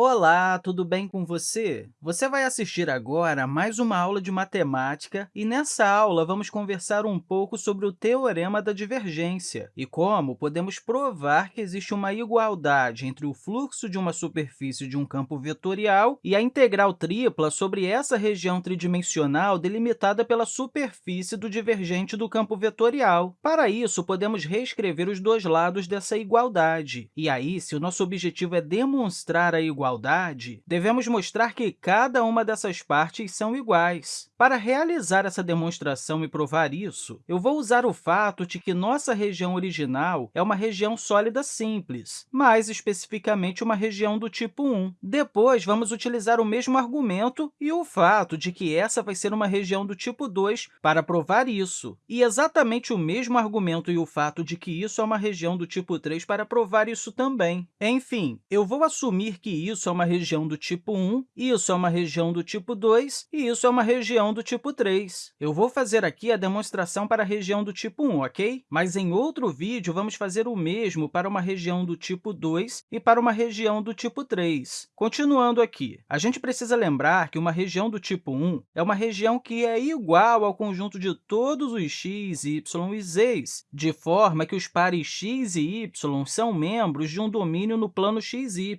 Olá, tudo bem com você? Você vai assistir agora a mais uma aula de matemática e, nessa aula, vamos conversar um pouco sobre o Teorema da Divergência e como podemos provar que existe uma igualdade entre o fluxo de uma superfície de um campo vetorial e a integral tripla sobre essa região tridimensional delimitada pela superfície do divergente do campo vetorial. Para isso, podemos reescrever os dois lados dessa igualdade. E aí, se o nosso objetivo é demonstrar a igualdade, igualdade, devemos mostrar que cada uma dessas partes são iguais. Para realizar essa demonstração e provar isso, eu vou usar o fato de que nossa região original é uma região sólida simples, mais especificamente uma região do tipo 1. Depois, vamos utilizar o mesmo argumento e o fato de que essa vai ser uma região do tipo 2 para provar isso, e exatamente o mesmo argumento e o fato de que isso é uma região do tipo 3 para provar isso também. Enfim, eu vou assumir que isso isso é uma região do tipo 1, isso é uma região do tipo 2 e isso é uma região do tipo 3. Eu vou fazer aqui a demonstração para a região do tipo 1, ok? Mas em outro vídeo, vamos fazer o mesmo para uma região do tipo 2 e para uma região do tipo 3. Continuando aqui, a gente precisa lembrar que uma região do tipo 1 é uma região que é igual ao conjunto de todos os x, y e z, de forma que os pares x e y são membros de um domínio no plano xy,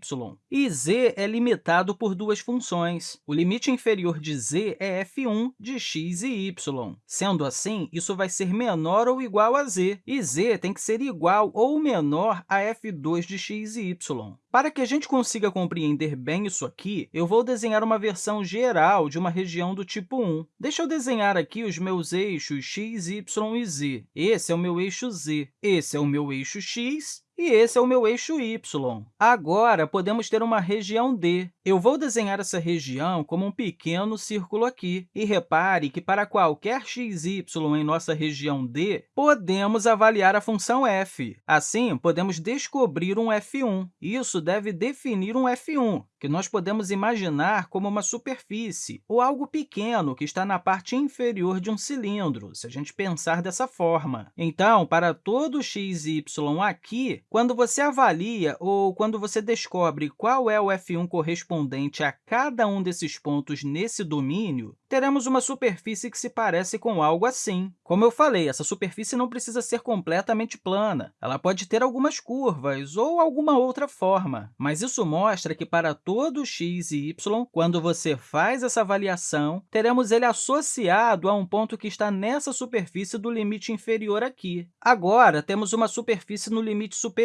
e z z é limitado por duas funções. O limite inferior de z é f1 de x e y. Sendo assim, isso vai ser menor ou igual a z, e z tem que ser igual ou menor a f2 de x e y. Para que a gente consiga compreender bem isso aqui, eu vou desenhar uma versão geral de uma região do tipo 1. Deixa eu desenhar aqui os meus eixos x, y e z. Esse é o meu eixo z, esse é o meu eixo x e esse é o meu eixo y. Agora, podemos ter uma região D. Eu vou desenhar essa região como um pequeno círculo aqui. E repare que, para qualquer x, y em nossa região D, podemos avaliar a função f. Assim, podemos descobrir um f1. Isso deve definir um f1, que nós podemos imaginar como uma superfície ou algo pequeno que está na parte inferior de um cilindro, se a gente pensar dessa forma. Então, para todo x y aqui, quando você avalia ou quando você descobre qual é o f1 correspondente a cada um desses pontos nesse domínio, teremos uma superfície que se parece com algo assim. Como eu falei, essa superfície não precisa ser completamente plana. Ela pode ter algumas curvas ou alguma outra forma, mas isso mostra que para todo x e y, quando você faz essa avaliação, teremos ele associado a um ponto que está nessa superfície do limite inferior aqui. Agora, temos uma superfície no limite superior,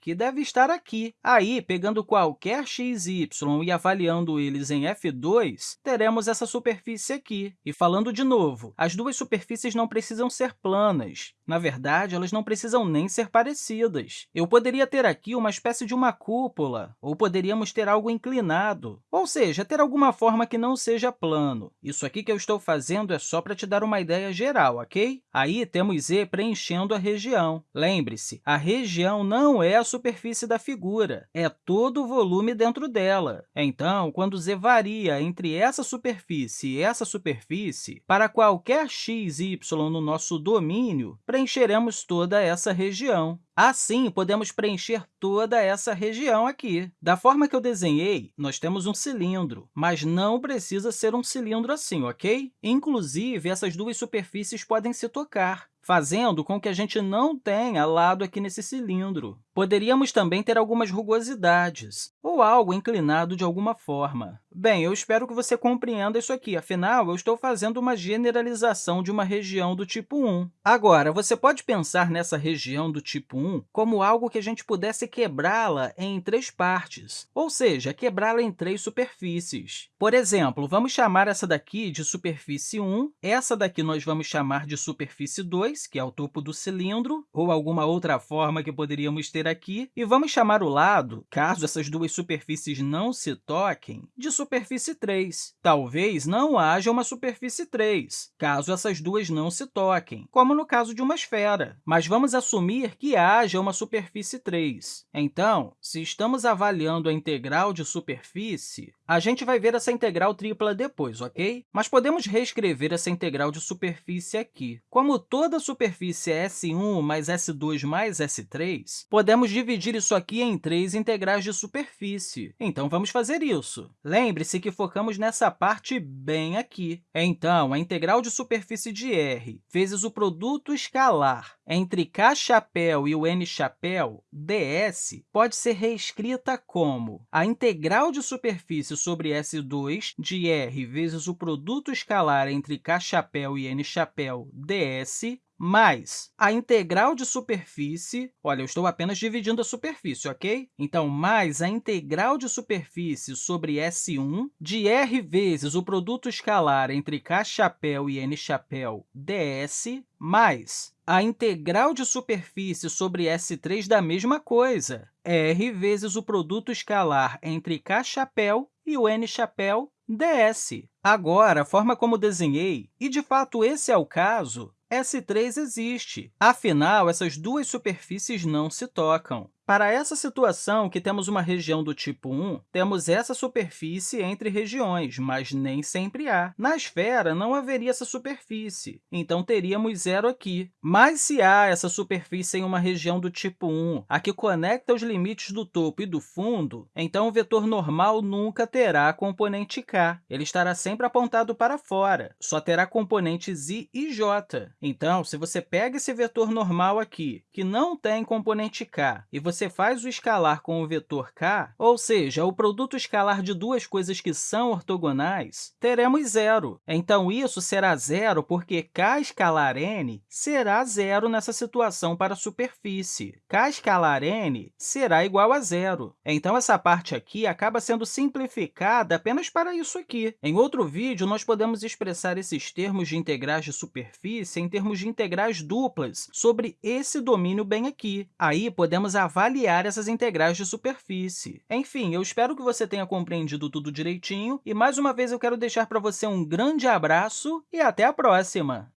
que deve estar aqui. Aí, pegando qualquer x e y e avaliando eles em f2, teremos essa superfície aqui. E falando de novo, as duas superfícies não precisam ser planas. Na verdade, elas não precisam nem ser parecidas. Eu poderia ter aqui uma espécie de uma cúpula, ou poderíamos ter algo inclinado, ou seja, ter alguma forma que não seja plano. Isso aqui que eu estou fazendo é só para te dar uma ideia geral, ok? Aí temos z preenchendo a região. Lembre-se, a região não é a superfície da figura, é todo o volume dentro dela. Então, quando z varia entre essa superfície e essa superfície, para qualquer x, y no nosso domínio, preencheremos toda essa região. Assim, podemos preencher toda essa região aqui. Da forma que eu desenhei, nós temos um cilindro, mas não precisa ser um cilindro assim, ok? Inclusive, essas duas superfícies podem se tocar fazendo com que a gente não tenha lado aqui nesse cilindro. Poderíamos também ter algumas rugosidades, ou algo inclinado de alguma forma. Bem, eu espero que você compreenda isso aqui, afinal, eu estou fazendo uma generalização de uma região do tipo 1. Agora, você pode pensar nessa região do tipo 1 como algo que a gente pudesse quebrá-la em três partes, ou seja, quebrá-la em três superfícies. Por exemplo, vamos chamar essa daqui de superfície 1, essa daqui nós vamos chamar de superfície 2, que é o topo do cilindro, ou alguma outra forma que poderíamos ter aqui, e vamos chamar o lado, caso essas duas superfícies não se toquem, de superfície 3. Talvez não haja uma superfície 3, caso essas duas não se toquem, como no caso de uma esfera. Mas vamos assumir que haja uma superfície 3. Então, se estamos avaliando a integral de superfície, a gente vai ver essa integral tripla depois, ok? Mas podemos reescrever essa integral de superfície aqui. Como toda superfície é S1 mais S2 mais S3, podemos podemos dividir isso aqui em três integrais de superfície. Então, vamos fazer isso. Lembre-se que focamos nessa parte bem aqui. Então, a integral de superfície de r vezes o produto escalar entre k chapéu e o n chapéu, ds, pode ser reescrita como a integral de superfície sobre S2 de r vezes o produto escalar entre k chapéu e n chapéu, ds, mais a integral de superfície, olha, eu estou apenas dividindo a superfície, ok? Então, mais a integral de superfície sobre S1 de r vezes o produto escalar entre k chapéu e n chapéu ds, mais a integral de superfície sobre S3 da mesma coisa, r vezes o produto escalar entre k chapéu e o n chapéu ds. Agora, a forma como desenhei, e de fato esse é o caso, S3 existe. Afinal, essas duas superfícies não se tocam. Para essa situação, que temos uma região do tipo 1, temos essa superfície entre regiões, mas nem sempre há. Na esfera, não haveria essa superfície, então teríamos zero aqui. Mas se há essa superfície em uma região do tipo 1, a que conecta os limites do topo e do fundo, então o vetor normal nunca terá componente k. Ele estará sempre apontado para fora, só terá componentes i e j. Então, se você pega esse vetor normal aqui, que não tem componente k, e você você faz o escalar com o vetor k, ou seja, o produto escalar de duas coisas que são ortogonais, teremos zero. Então, isso será zero porque k escalar n será zero nessa situação para a superfície. k escalar n será igual a zero. Então, essa parte aqui acaba sendo simplificada apenas para isso aqui. Em outro vídeo, nós podemos expressar esses termos de integrais de superfície em termos de integrais duplas sobre esse domínio bem aqui. Aí, podemos avaliar avaliar essas integrais de superfície. Enfim, eu espero que você tenha compreendido tudo direitinho e, mais uma vez, eu quero deixar para você um grande abraço e até a próxima!